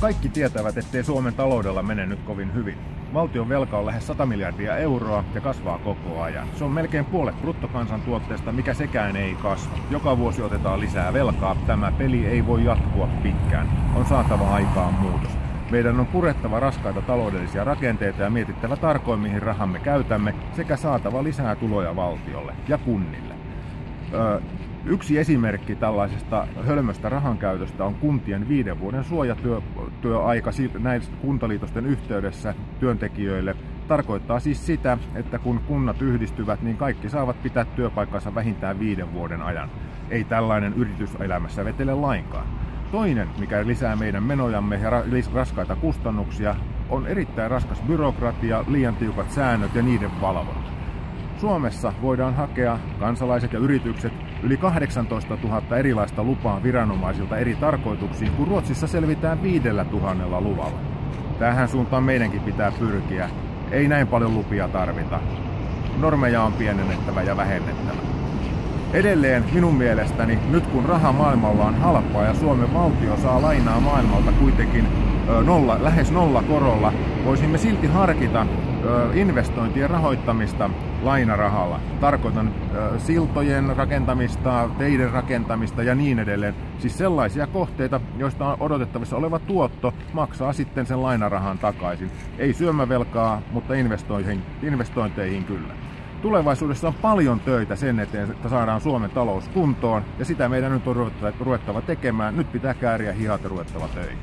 Kaikki tietävät, ettei Suomen taloudella mene nyt kovin hyvin. Valtion velka on lähes 100 miljardia euroa ja kasvaa koko ajan. Se on melkein puolet bruttokansantuotteesta, mikä sekään ei kasva. Joka vuosi otetaan lisää velkaa. Tämä peli ei voi jatkua pitkään. On saatava aikaan muutos. Meidän on purettava raskaita taloudellisia rakenteita ja mietittävä tarkoin, mihin rahamme käytämme, sekä saatava lisää tuloja valtiolle ja kunnille. Öö, Yksi esimerkki tällaisesta hölmöstä rahankäytöstä on kuntien viiden vuoden suojatyöaika näistä kuntaliitosten yhteydessä työntekijöille. Tarkoittaa siis sitä, että kun kunnat yhdistyvät, niin kaikki saavat pitää työpaikkansa vähintään viiden vuoden ajan. Ei tällainen yrityselämässä vetele lainkaan. Toinen, mikä lisää meidän menojamme ja raskaita kustannuksia, on erittäin raskas byrokratia, liian tiukat säännöt ja niiden valvonta. Suomessa voidaan hakea kansalaiset ja yritykset yli 18 000 erilaista lupaa viranomaisilta eri tarkoituksiin, kun Ruotsissa selvitään 5000 luvalla. Tähän suuntaan meidänkin pitää pyrkiä. Ei näin paljon lupia tarvita. Normeja on pienennettävä ja vähennettävä. Edelleen minun mielestäni, nyt kun raha maailmalla on halpaa ja Suomen valtio saa lainaa maailmalta kuitenkin nolla, lähes nolla korolla, voisimme silti harkita investointien rahoittamista lainarahalla. Tarkoitan siltojen rakentamista, teiden rakentamista ja niin edelleen. Siis sellaisia kohteita, joista on odotettavissa oleva tuotto maksaa sitten sen lainarahan takaisin. Ei syömävelkaa, mutta investointeihin, investointeihin kyllä. Tulevaisuudessa on paljon töitä sen eteen, että saadaan Suomen talous kuntoon, ja sitä meidän nyt on ruvettava tekemään. Nyt pitää kääriä hihat ja ruvettava töihin.